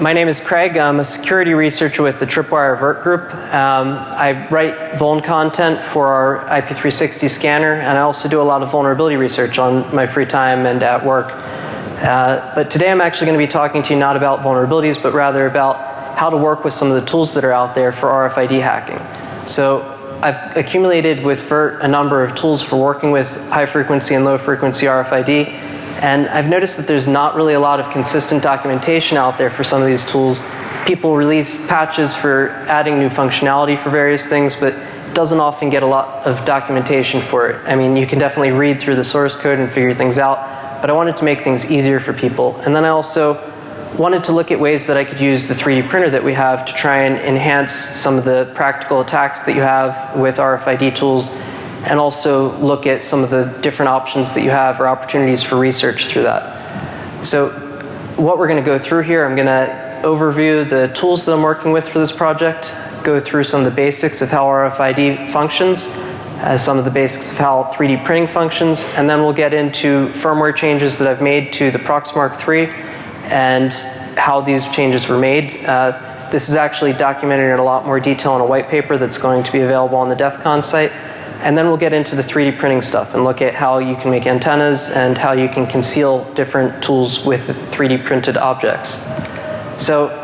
my name is Craig. I'm a security researcher with the Tripwire Vert Group. Um, I write vuln content for our IP360 scanner, and I also do a lot of vulnerability research on my free time and at work. Uh, but today I'm actually going to be talking to you not about vulnerabilities, but rather about how to work with some of the tools that are out there for RFID hacking. So I've accumulated with Vert a number of tools for working with high frequency and low frequency RFID. And I've noticed that there's not really a lot of consistent documentation out there for some of these tools. People release patches for adding new functionality for various things, but doesn't often get a lot of documentation for it. I mean, you can definitely read through the source code and figure things out, but I wanted to make things easier for people. And then I also wanted to look at ways that I could use the 3D printer that we have to try and enhance some of the practical attacks that you have with RFID tools and also look at some of the different options that you have or opportunities for research through that. So what we're going to go through here, I'm going to overview the tools that I'm working with for this project, go through some of the basics of how RFID functions, uh, some of the basics of how 3D printing functions, and then we'll get into firmware changes that I've made to the Proxmark 3 and how these changes were made. Uh, this is actually documented in a lot more detail in a white paper that's going to be available on the DEF CON site. And then we'll get into the 3D printing stuff and look at how you can make antennas and how you can conceal different tools with 3D printed objects. So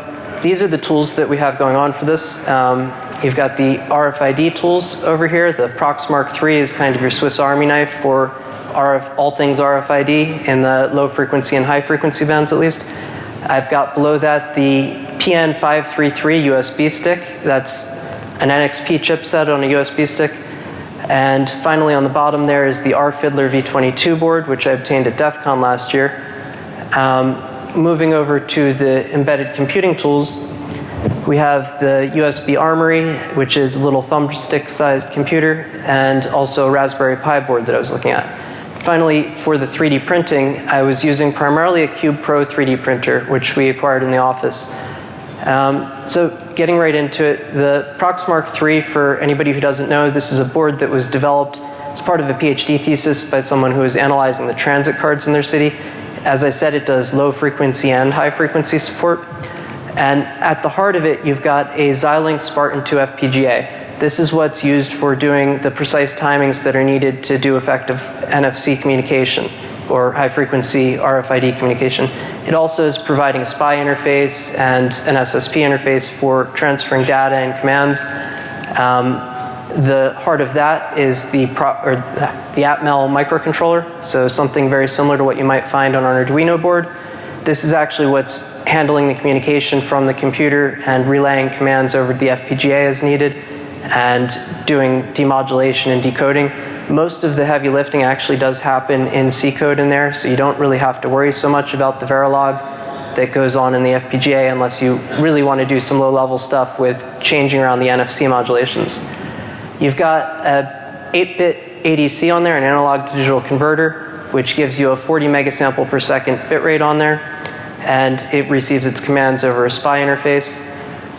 these are the tools that we have going on for this. Um, you've got the RFID tools over here. The Proxmark 3 is kind of your Swiss Army knife for RF, all things RFID in the low frequency and high frequency bands at least. I've got below that the PN533 USB stick. That's an NXP chipset on a USB stick. And finally on the bottom there is the rFiddler V22 board, which I obtained at DEF CON last year. Um, moving over to the embedded computing tools, we have the USB Armory, which is a little thumbstick sized computer, and also a Raspberry Pi board that I was looking at. Finally, for the 3D printing, I was using primarily a Cube Pro 3D printer, which we acquired in the office. Um, so getting right into it, the Proxmark 3, for anybody who doesn't know, this is a board that was developed as part of a PhD thesis by someone who was analyzing the transit cards in their city. As I said, it does low frequency and high frequency support. And at the heart of it, you've got a Xilinx Spartan 2 FPGA. This is what's used for doing the precise timings that are needed to do effective NFC communication or high frequency RFID communication. It also is providing a SPI interface and an SSP interface for transferring data and commands. Um, the heart of that is the, pro, or the Atmel microcontroller, so something very similar to what you might find on an Arduino board. This is actually what's handling the communication from the computer and relaying commands over the FPGA as needed and doing demodulation and decoding. Most of the heavy lifting actually does happen in C code in there, so you don't really have to worry so much about the Verilog that goes on in the FPGA unless you really want to do some low level stuff with changing around the NFC modulations. You've got a 8-bit ADC on there, an analog to digital converter, which gives you a 40 megasample per second bit rate on there, and it receives its commands over a SPI interface.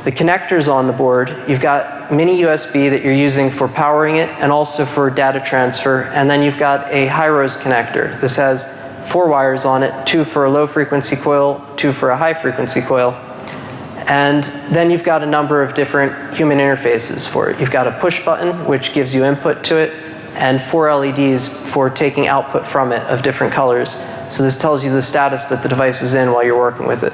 The connectors on the board, you've got mini USB that you're using for powering it and also for data transfer. And then you've got a HiROS connector. This has four wires on it, two for a low frequency coil, two for a high frequency coil. And then you've got a number of different human interfaces for it. You've got a push button, which gives you input to it, and four LEDs for taking output from it of different colors. So this tells you the status that the device is in while you're working with it.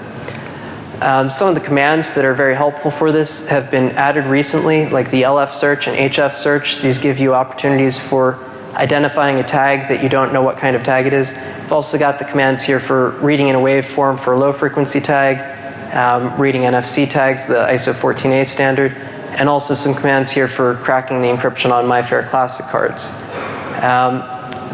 Um, some of the commands that are very helpful for this have been added recently, like the LF search and HF search. These give you opportunities for identifying a tag that you don't know what kind of tag it is. I've also got the commands here for reading in a waveform for a low frequency tag, um, reading NFC tags, the ISO 14A standard, and also some commands here for cracking the encryption on MyFair Classic cards. Um,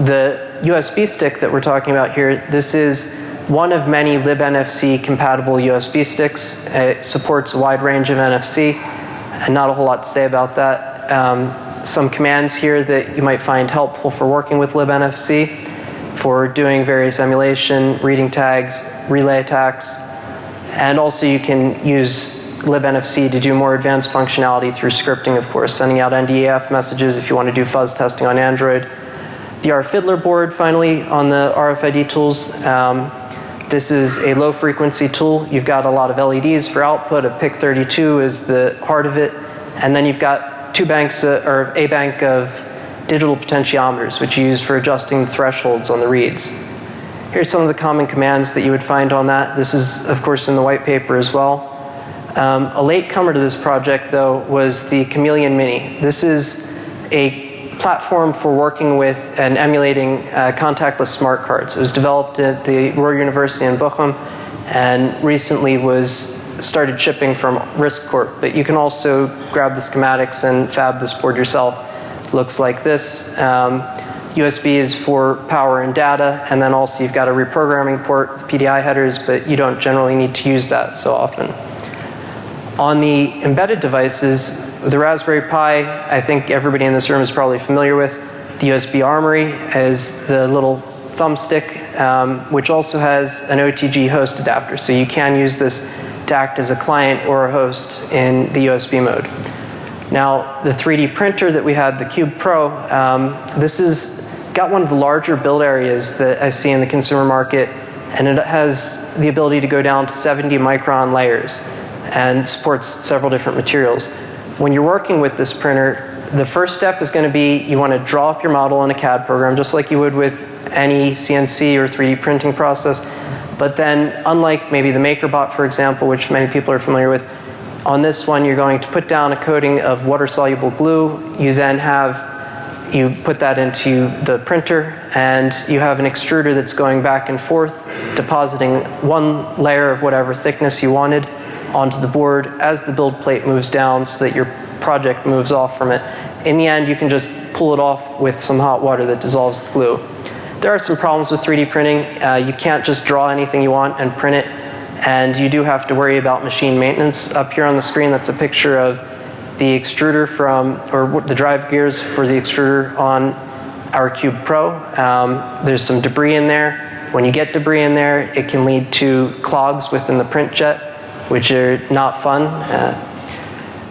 the USB stick that we're talking about here, this is one of many libNFC compatible USB sticks. It supports a wide range of NFC and not a whole lot to say about that. Um, some commands here that you might find helpful for working with libNFC for doing various emulation, reading tags, relay attacks, and also you can use libNFC to do more advanced functionality through scripting, of course, sending out NDAF messages if you want to do fuzz testing on Android. The rFiddler board, finally, on the RFID tools. Um, This is a low frequency tool. You've got a lot of LEDs for output. A PIC32 is the heart of it. And then you've got two banks, uh, or a bank of digital potentiometers, which you use for adjusting the thresholds on the reads. Here's some of the common commands that you would find on that. This is, of course, in the white paper as well. Um, a late comer to this project, though, was the Chameleon Mini. This is a platform for working with and emulating uh, contactless smart cards. It was developed at the Ruhr University in Bochum and recently was started shipping from Risk Corp. but you can also grab the schematics and fab this board yourself. Looks like this. Um, USB is for power and data, and then also you've got a reprogramming port with PDI headers, but you don't generally need to use that so often. On the embedded devices, the Raspberry Pi, I think everybody in this room is probably familiar with. The USB Armory is the little thumbstick, um, which also has an OTG host adapter. So you can use this to act as a client or a host in the USB mode. Now, the 3D printer that we had, the Cube Pro, um, this has got one of the larger build areas that I see in the consumer market, and it has the ability to go down to 70 micron layers and supports several different materials. When you're working with this printer, the first step is going to be you want to draw up your model in a CAD program, just like you would with any CNC or 3D printing process. But then, unlike maybe the MakerBot, for example, which many people are familiar with, on this one you're going to put down a coating of water-soluble glue. You then have you put that into the printer and you have an extruder that's going back and forth depositing one layer of whatever thickness you wanted onto the board as the build plate moves down so that your project moves off from it. In the end you can just pull it off with some hot water that dissolves the glue. There are some problems with 3D printing. Uh, you can't just draw anything you want and print it and you do have to worry about machine maintenance. Up here on the screen that's a picture of the extruder from, or the drive gears for the extruder on our Cube Pro. Um, there's some debris in there. When you get debris in there, it can lead to clogs within the print jet, which are not fun. Uh,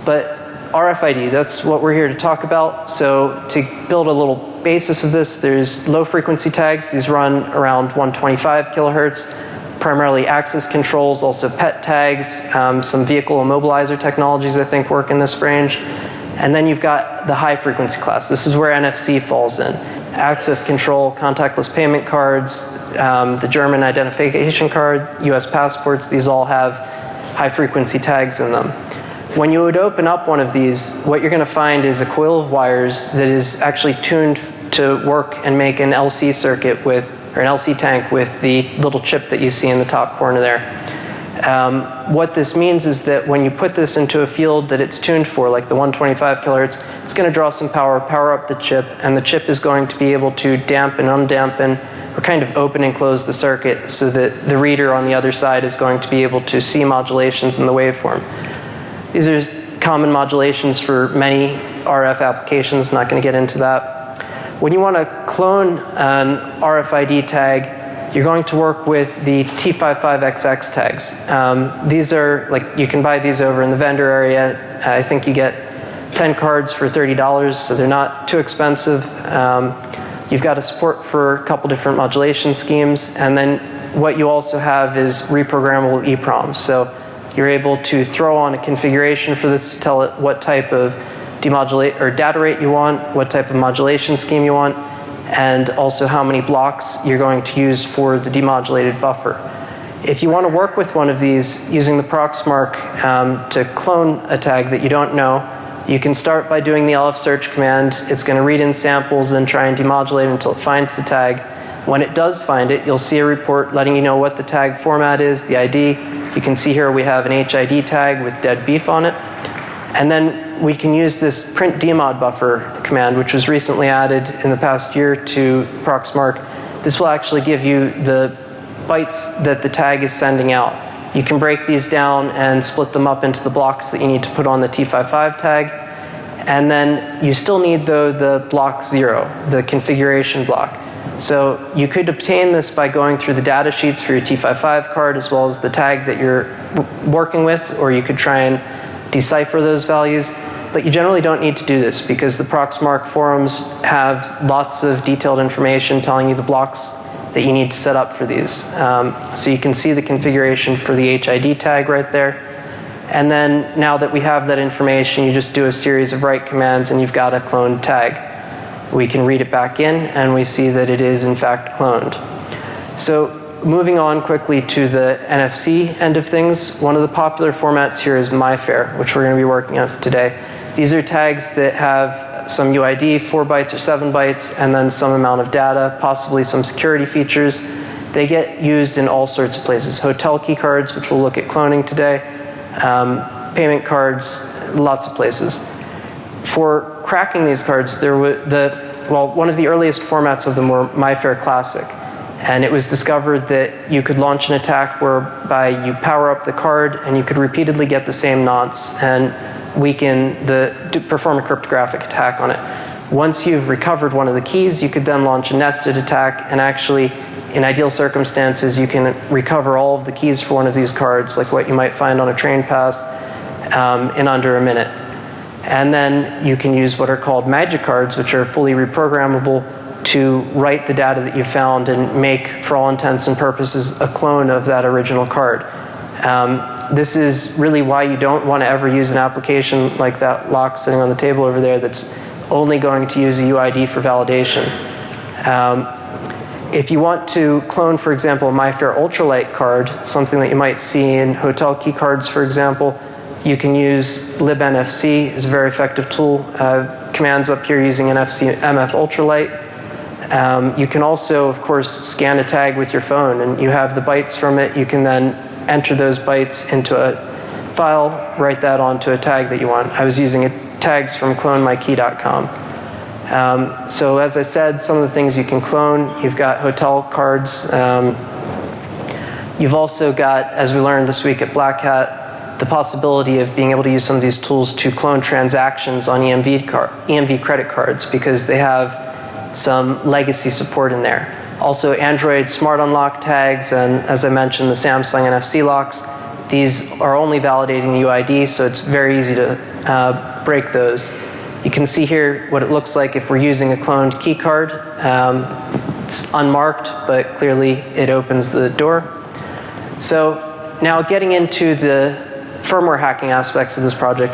but RFID, that's what we're here to talk about. So to build a little basis of this, there's low frequency tags. These run around 125 kilohertz primarily access controls, also pet tags, um, some vehicle immobilizer technologies I think work in this range. And then you've got the high frequency class. This is where NFC falls in. Access control, contactless payment cards, um, the German identification card, US passports, these all have high frequency tags in them. When you would open up one of these, what you're going to find is a coil of wires that is actually tuned to work and make an LC circuit with or an LC tank with the little chip that you see in the top corner there. Um, what this means is that when you put this into a field that it's tuned for, like the 125 kilohertz, it's going to draw some power, power up the chip, and the chip is going to be able to dampen, undampen, or kind of open and close the circuit so that the reader on the other side is going to be able to see modulations in the waveform. These are common modulations for many RF applications, not going to get into that. When you want to clone an RFID tag, you're going to work with the T55XX tags. Um, these are, like, you can buy these over in the vendor area. I think you get 10 cards for $30, so they're not too expensive. Um, you've got a support for a couple different modulation schemes, and then what you also have is reprogrammable EEPROMs. So you're able to throw on a configuration for this to tell it what type of demodulate or data rate you want, what type of modulation scheme you want, and also how many blocks you're going to use for the demodulated buffer. If you want to work with one of these using the Proxmark um, to clone a tag that you don't know, you can start by doing the LF search command. It's going to read in samples and try and demodulate until it finds the tag. When it does find it, you'll see a report letting you know what the tag format is, the ID. You can see here we have an HID tag with dead beef on it. And then we can use this print demod buffer command, which was recently added in the past year to Proxmark. This will actually give you the bytes that the tag is sending out. You can break these down and split them up into the blocks that you need to put on the T55 tag. And then you still need though the block zero, the configuration block. So you could obtain this by going through the data sheets for your T55 card as well as the tag that you're working with, or you could try and decipher those values. But you generally don't need to do this because the Proxmark forums have lots of detailed information telling you the blocks that you need to set up for these. Um, so you can see the configuration for the HID tag right there. And then now that we have that information, you just do a series of write commands and you've got a cloned tag. We can read it back in and we see that it is in fact cloned. So moving on quickly to the NFC end of things, one of the popular formats here is MyFair, which we're going to be working with today. These are tags that have some UID, 4 bytes or 7 bytes, and then some amount of data, possibly some security features. They get used in all sorts of places. Hotel key cards, which we'll look at cloning today, um, payment cards, lots of places. For cracking these cards, there were the, well, one of the earliest formats of them were MyFair Classic. And it was discovered that you could launch an attack whereby you power up the card and you could repeatedly get the same nonce and weaken the, perform a cryptographic attack on it. Once you've recovered one of the keys, you could then launch a nested attack and actually, in ideal circumstances, you can recover all of the keys for one of these cards, like what you might find on a train pass, um, in under a minute. And then you can use what are called magic cards, which are fully reprogrammable to write the data that you found and make, for all intents and purposes, a clone of that original card. Um, this is really why you don't want to ever use an application like that lock sitting on the table over there that's only going to use a UID for validation. Um, if you want to clone, for example, a MyFair Ultralight card, something that you might see in hotel key cards, for example, you can use libnfc, it's a very effective tool. Uh, commands up here using NFC MF Ultralight. Um, you can also, of course, scan a tag with your phone and you have the bytes from it. You can then enter those bytes into a file, write that onto a tag that you want. I was using tags from clonemykey.com. Um, so as I said, some of the things you can clone, you've got hotel cards. Um, you've also got, as we learned this week at Black Hat, the possibility of being able to use some of these tools to clone transactions on EMV, car EMV credit cards because they have some legacy support in there. Also Android Smart Unlock tags and as I mentioned the Samsung NFC locks. These are only validating the UID so it's very easy to uh, break those. You can see here what it looks like if we're using a cloned key card. Um, it's unmarked but clearly it opens the door. So now getting into the firmware hacking aspects of this project.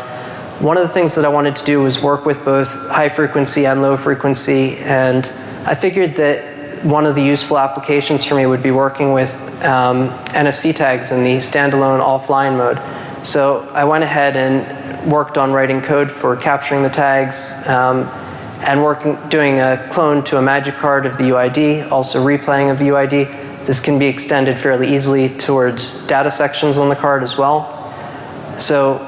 One of the things that I wanted to do was work with both high frequency and low frequency and I figured that one of the useful applications for me would be working with um, NFC tags in the standalone offline mode. So I went ahead and worked on writing code for capturing the tags um, and working, doing a clone to a magic card of the UID, also replaying of the UID. This can be extended fairly easily towards data sections on the card as well. So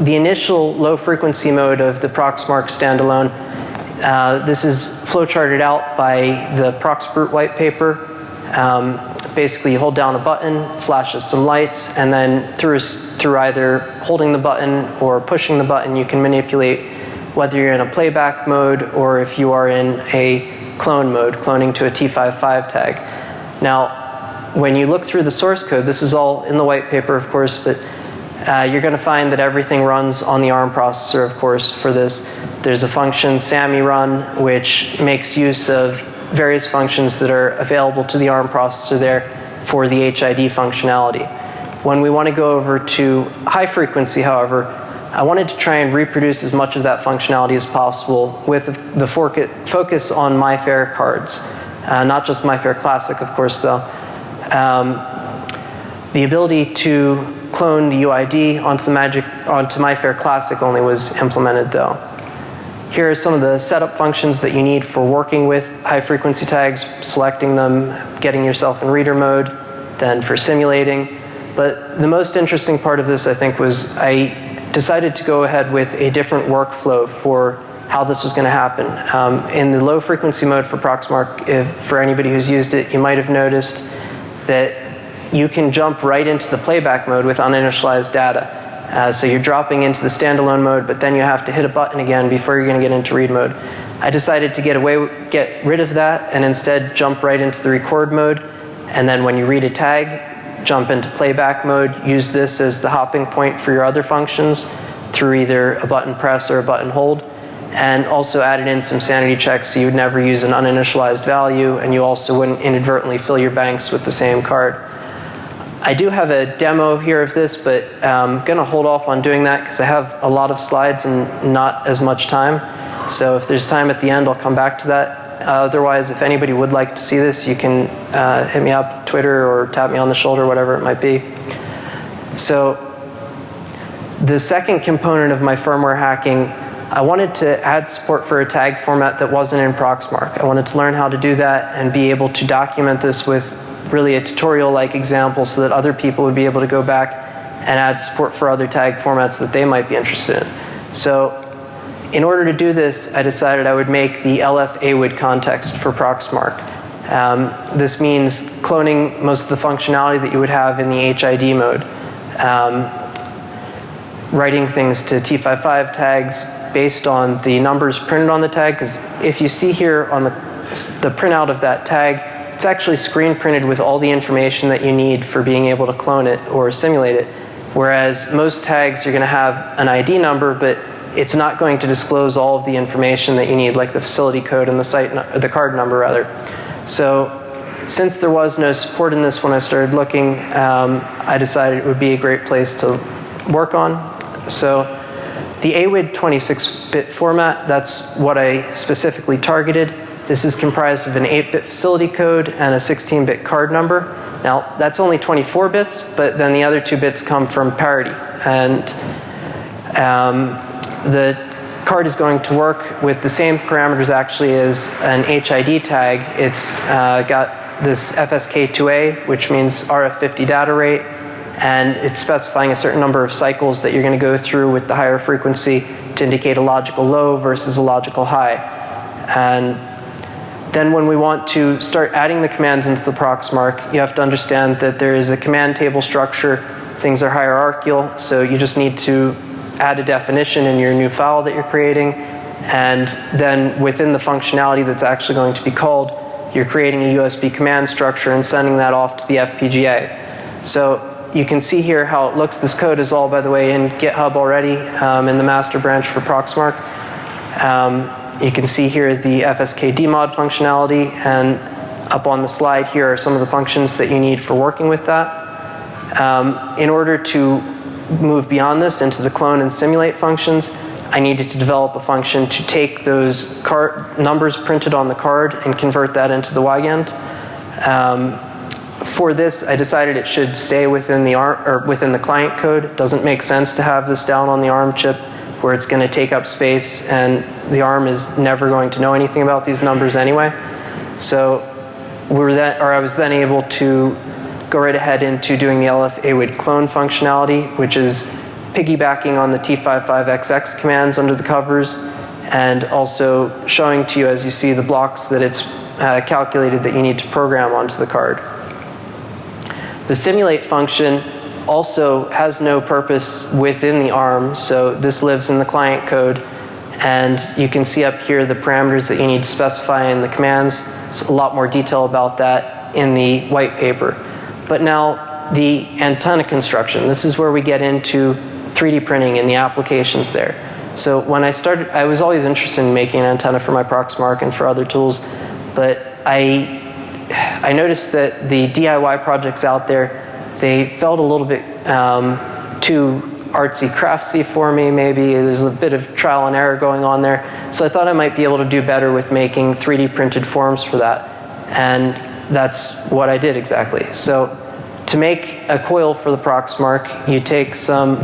the initial low frequency mode of the Proxmark standalone, uh, this is flowcharted out by the Proxbrute white paper. Um, basically you hold down a button, flashes some lights, and then through, through either holding the button or pushing the button you can manipulate whether you're in a playback mode or if you are in a clone mode, cloning to a T55 tag. Now, when you look through the source code, this is all in the white paper of course, but uh, you're going to find that everything runs on the ARM processor, of course, for this. There's a function, SAMI run, which makes use of various functions that are available to the ARM processor there for the HID functionality. When we want to go over to high frequency, however, I wanted to try and reproduce as much of that functionality as possible with the focus on MyFair cards. Uh, not just MyFair Classic, of course, though. Um, the ability to clone the UID onto the Magic onto MyFair Classic only was implemented though. Here are some of the setup functions that you need for working with high frequency tags, selecting them, getting yourself in reader mode, then for simulating. But the most interesting part of this I think was I decided to go ahead with a different workflow for how this was going to happen. Um, in the low frequency mode for Proxmark, if, for anybody who's used it, you might have noticed that you can jump right into the playback mode with uninitialized data. Uh, so you're dropping into the standalone mode, but then you have to hit a button again before you're going to get into read mode. I decided to get away, get rid of that, and instead jump right into the record mode. And then when you read a tag, jump into playback mode. Use this as the hopping point for your other functions through either a button press or a button hold. and also added in some sanity checks so you would never use an uninitialized value and you also wouldn't inadvertently fill your banks with the same card. I do have a demo here of this, but I'm going to hold off on doing that because I have a lot of slides and not as much time. So if there's time at the end, I'll come back to that. Uh, otherwise, if anybody would like to see this, you can uh, hit me up, Twitter, or tap me on the shoulder, whatever it might be. So the second component of my firmware hacking I wanted to add support for a tag format that wasn't in Proxmark. I wanted to learn how to do that and be able to document this with really a tutorial-like example so that other people would be able to go back and add support for other tag formats that they might be interested in. So in order to do this, I decided I would make the LF AWID context for Proxmark. Um, this means cloning most of the functionality that you would have in the HID mode. Um, writing things to T55 tags based on the numbers printed on the tag, because if you see here on the, the printout of that tag, it's actually screen printed with all the information that you need for being able to clone it or simulate it. Whereas most tags, you're going to have an ID number, but it's not going to disclose all of the information that you need, like the facility code and the site, the card number rather. So since there was no support in this when I started looking, um, I decided it would be a great place to work on. So the AWID 26-bit format, that's what I specifically targeted. This is comprised of an 8-bit facility code and a 16-bit card number. Now, that's only 24 bits, but then the other two bits come from parity. And um, the card is going to work with the same parameters actually as an HID tag. It's uh, got this FSK2A, which means RF50 data rate, and it's specifying a certain number of cycles that you're going to go through with the higher frequency to indicate a logical low versus a logical high. And then when we want to start adding the commands into the Proxmark, you have to understand that there is a command table structure. Things are hierarchical, so you just need to add a definition in your new file that you're creating. And then within the functionality that's actually going to be called, you're creating a USB command structure and sending that off to the FPGA. So you can see here how it looks. This code is all, by the way, in GitHub already um, in the master branch for Proxmark. Um, you can see here the FSK dmod functionality and up on the slide here are some of the functions that you need for working with that. Um, in order to move beyond this into the clone and simulate functions, I needed to develop a function to take those card numbers printed on the card and convert that into the Wigand. Um, for this, I decided it should stay within the ARM or within the client code. It doesn't make sense to have this down on the ARM chip where it's going to take up space and the ARM is never going to know anything about these numbers anyway. So we were then, or I was then able to go right ahead into doing the LF AWID clone functionality, which is piggybacking on the T55XX commands under the covers and also showing to you as you see the blocks that it's uh, calculated that you need to program onto the card. The simulate function also has no purpose within the ARM, so this lives in the client code. And you can see up here the parameters that you need to specify in the commands. It's a lot more detail about that in the white paper. But now the antenna construction. This is where we get into 3D printing and the applications there. So when I started, I was always interested in making an antenna for my Proxmark and for other tools, but I I noticed that the DIY projects out there, they felt a little bit um, too artsy craftsy for me maybe. There's a bit of trial and error going on there. So I thought I might be able to do better with making 3D printed forms for that. And that's what I did exactly. So to make a coil for the Proxmark, you take some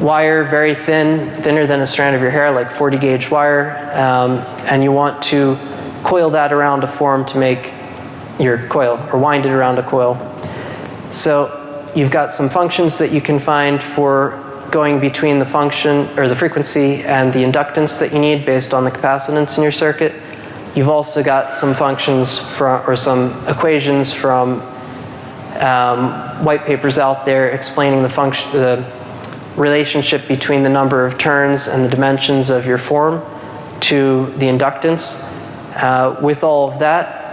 wire, very thin, thinner than a strand of your hair, like 40 gauge wire, um, and you want to coil that around a form to make your coil or wind it around a coil. So you've got some functions that you can find for going between the function or the frequency and the inductance that you need based on the capacitance in your circuit. You've also got some functions from, or some equations from um, white papers out there explaining the function, the relationship between the number of turns and the dimensions of your form to the inductance. Uh, with all of that,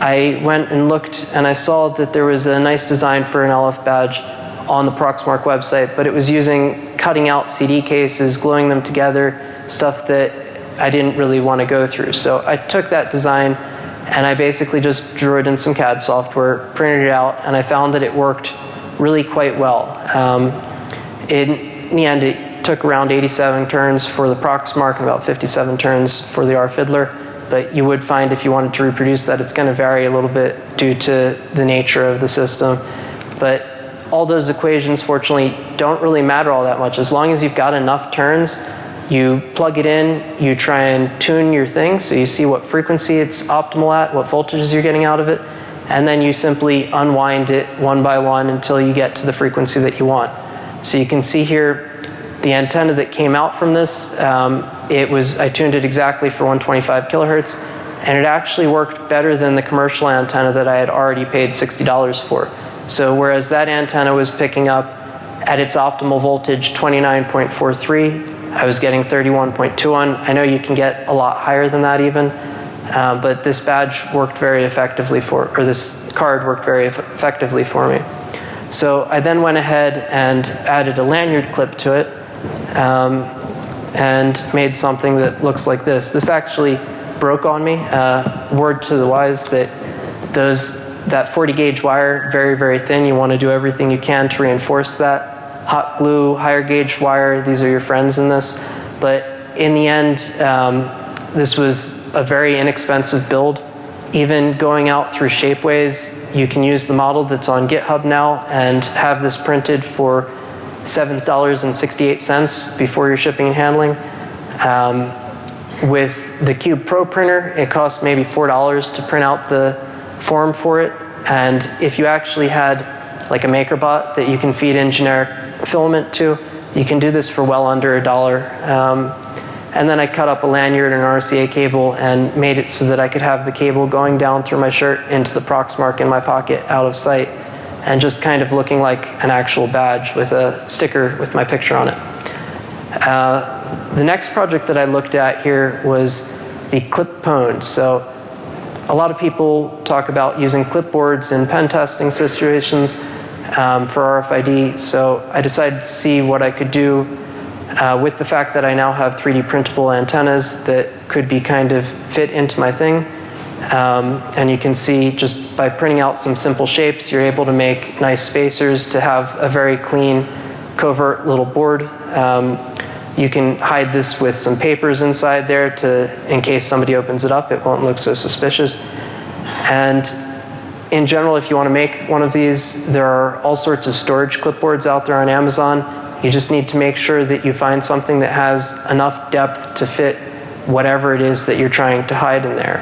I went and looked and I saw that there was a nice design for an LF badge on the Proxmark website, but it was using cutting out CD cases, gluing them together, stuff that I didn't really want to go through. So I took that design and I basically just drew it in some CAD software, printed it out, and I found that it worked really quite well. Um, in, the end, it took around 87 turns for the Proxmark and about 57 turns for the R-Fiddler but you would find if you wanted to reproduce that it's going to vary a little bit due to the nature of the system. But all those equations fortunately don't really matter all that much. As long as you've got enough turns, you plug it in, you try and tune your thing so you see what frequency it's optimal at, what voltages you're getting out of it, and then you simply unwind it one by one until you get to the frequency that you want. So you can see here the antenna that came out from this, um, it was, I tuned it exactly for 125 kilohertz, and it actually worked better than the commercial antenna that I had already paid $60 for. So whereas that antenna was picking up at its optimal voltage 29.43, I was getting 31.21. I know you can get a lot higher than that even, uh, but this badge worked very effectively for, or this card worked very effectively for me. So I then went ahead and added a lanyard clip to it um, and made something that looks like this. This actually broke on me. Uh, word to the wise that those that 40 gauge wire, very, very thin. You want to do everything you can to reinforce that. Hot glue, higher gauge wire, these are your friends in this. But in the end, um, this was a very inexpensive build. Even going out through Shapeways, you can use the model that's on GitHub now and have this printed for $7.68 before your shipping and handling. Um, with the Cube Pro printer, it costs maybe $4 to print out the form for it. And if you actually had like a MakerBot that you can feed in generic filament to, you can do this for well under a dollar. Um, and then I cut up a lanyard and an RCA cable and made it so that I could have the cable going down through my shirt into the Proxmark in my pocket out of sight and just kind of looking like an actual badge with a sticker with my picture on it. Uh, the next project that I looked at here was the clip-pwned. So a lot of people talk about using clipboards in pen testing situations um, for RFID. So I decided to see what I could do uh, with the fact that I now have 3D printable antennas that could be kind of fit into my thing. Um, and you can see just by printing out some simple shapes, you're able to make nice spacers to have a very clean, covert little board. Um, you can hide this with some papers inside there to, in case somebody opens it up, it won't look so suspicious. And in general, if you want to make one of these, there are all sorts of storage clipboards out there on Amazon. You just need to make sure that you find something that has enough depth to fit whatever it is that you're trying to hide in there.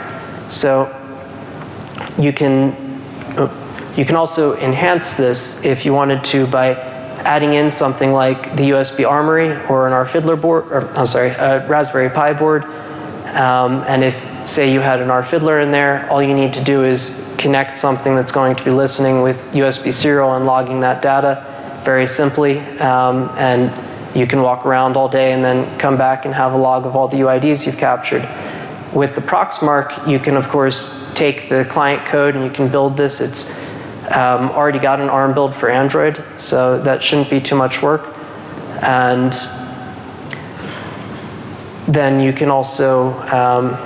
So you can, you can also enhance this if you wanted to by adding in something like the USB Armory or an R-Fiddler board, or I'm sorry, a Raspberry Pi board. Um, and if, say, you had an R-Fiddler in there, all you need to do is connect something that's going to be listening with USB serial and logging that data very simply. Um, and you can walk around all day and then come back and have a log of all the UIDs you've captured. With the Proxmark, you can of course take the client code and you can build this. It's um, already got an ARM build for Android, so that shouldn't be too much work. And then you can also um,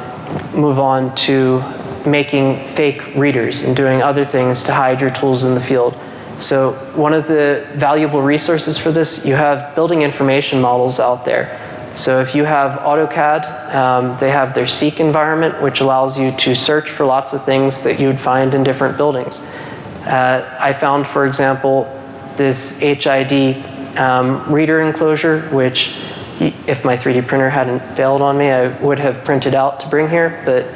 move on to making fake readers and doing other things to hide your tools in the field. So one of the valuable resources for this, you have building information models out there. So if you have AutoCAD, um, they have their Seek environment, which allows you to search for lots of things that you would find in different buildings. Uh, I found, for example, this HID um, reader enclosure, which if my 3D printer hadn't failed on me, I would have printed out to bring here, but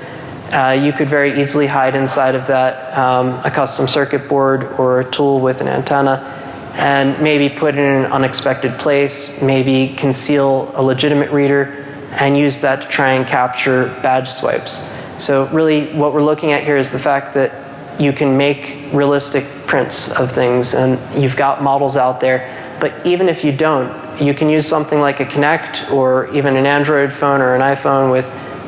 uh, you could very easily hide inside of that um, a custom circuit board or a tool with an antenna and maybe put it in an unexpected place, maybe conceal a legitimate reader, and use that to try and capture badge swipes. So really what we're looking at here is the fact that you can make realistic prints of things and you've got models out there, but even if you don't, you can use something like a Kinect or even an Android phone or an iPhone with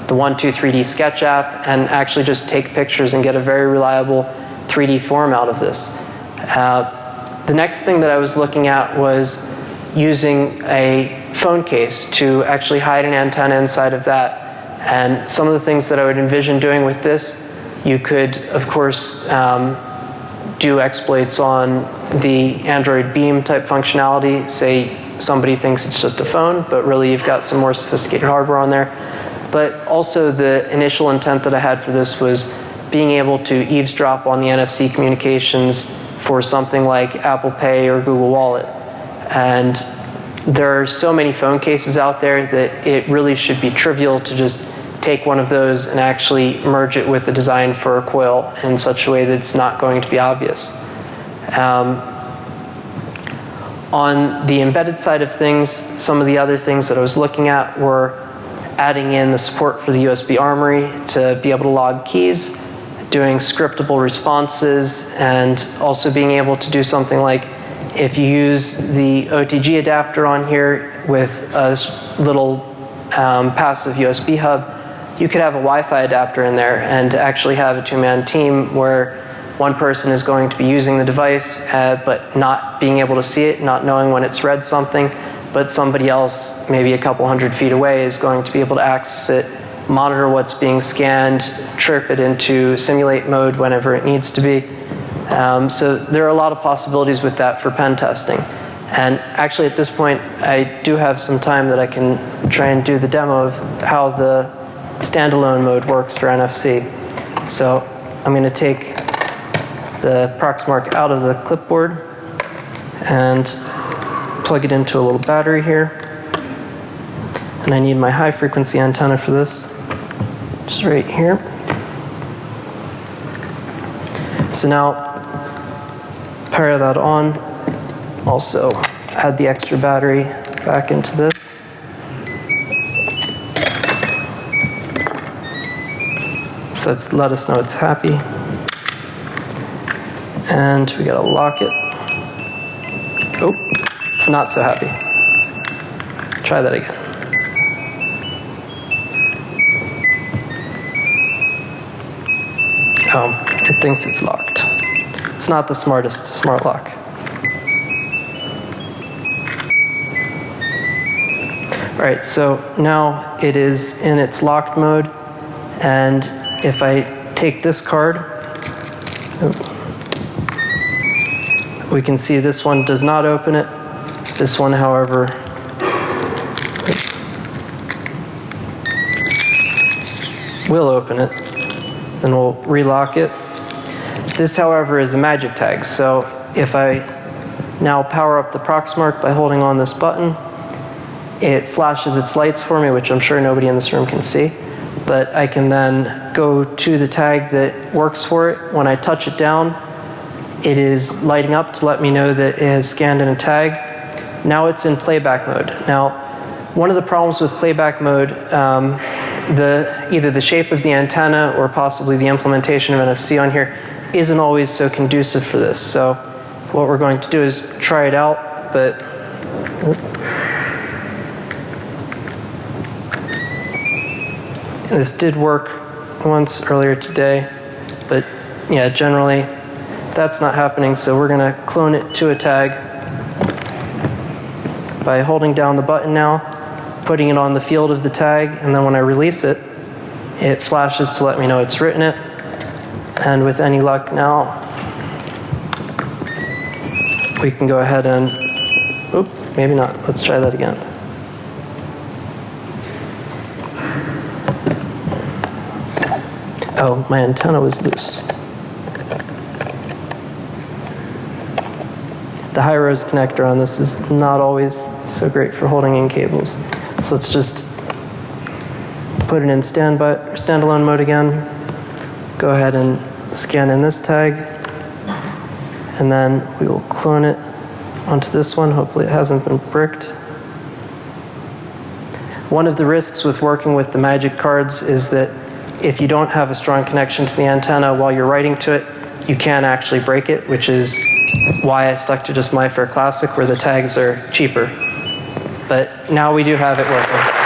the 123D Sketch app and actually just take pictures and get a very reliable 3D form out of this. Uh, the next thing that I was looking at was using a phone case to actually hide an antenna inside of that And some of the things that I would envision doing with this, you could, of course, um, do exploits on the Android Beam type functionality. Say somebody thinks it's just a phone, but really you've got some more sophisticated hardware on there. But also the initial intent that I had for this was being able to eavesdrop on the NFC communications for something like Apple Pay or Google Wallet. And there are so many phone cases out there that it really should be trivial to just take one of those and actually merge it with the design for a coil in such a way that it's not going to be obvious. Um, on the embedded side of things, some of the other things that I was looking at were adding in the support for the USB Armory to be able to log keys, doing scriptable responses, and also being able to do something like if you use the OTG adapter on here with a little um, passive USB hub, you could have a Wi-Fi adapter in there and actually have a two-man team where one person is going to be using the device uh, but not being able to see it, not knowing when it's read something, but somebody else, maybe a couple hundred feet away, is going to be able to access it, monitor what's being scanned, trip it into simulate mode whenever it needs to be. Um, so there are a lot of possibilities with that for pen testing. And actually at this point, I do have some time that I can try and do the demo of how the standalone mode works for NFC. So I'm going to take the Proxmark out of the clipboard and plug it into a little battery here. And I need my high frequency antenna for this, is right here. So now power that on, also add the extra battery back into this. So it's let us know it's happy. And we gotta lock it. Oh, it's not so happy. Try that again. It thinks it's locked. It's not the smartest smart lock. All right, so now it is in its locked mode, and if I take this card, we can see this one does not open it. This one, however, will open it. Then we'll relock it. This, however, is a magic tag. So if I now power up the Proxmark by holding on this button, it flashes its lights for me, which I'm sure nobody in this room can see. But I can then go to the tag that works for it. When I touch it down, it is lighting up to let me know that it has scanned in a tag. Now it's in playback mode. Now, one of the problems with playback mode, um, the, either the shape of the antenna or possibly the implementation of NFC on here isn't always so conducive for this. So what we're going to do is try it out, but this did work once earlier today, but yeah, generally that's not happening, so we're going to clone it to a tag by holding down the button now, putting it on the field of the tag, and then when I release it, it flashes to let me know it's written it. And with any luck now, we can go ahead and, oop, maybe not. Let's try that again. Oh, my antenna was loose. The high-res connector on this is not always so great for holding in cables. So let's just put it in standby, standalone mode again. Go ahead and scan in this tag. And then we will clone it onto this one. Hopefully it hasn't been bricked. One of the risks with working with the magic cards is that if you don't have a strong connection to the antenna while you're writing to it, you can actually break it, which is why I stuck to just MyFair Classic where the tags are cheaper. But now we do have it working.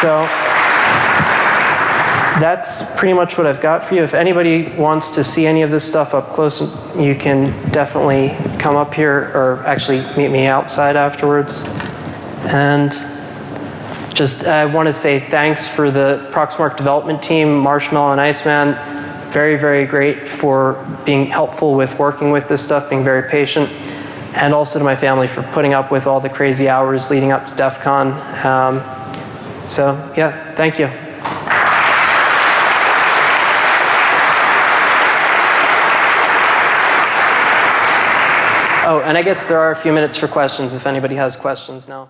So that's pretty much what I've got for you. If anybody wants to see any of this stuff up close, you can definitely come up here or actually meet me outside afterwards. And just I want to say thanks for the Proxmark development team, Marshmallow and Iceman. Very, very great for being helpful with working with this stuff, being very patient. And also to my family for putting up with all the crazy hours leading up to DEF CON. Um, so, yeah, thank you. Oh, and I guess there are a few minutes for questions if anybody has questions now.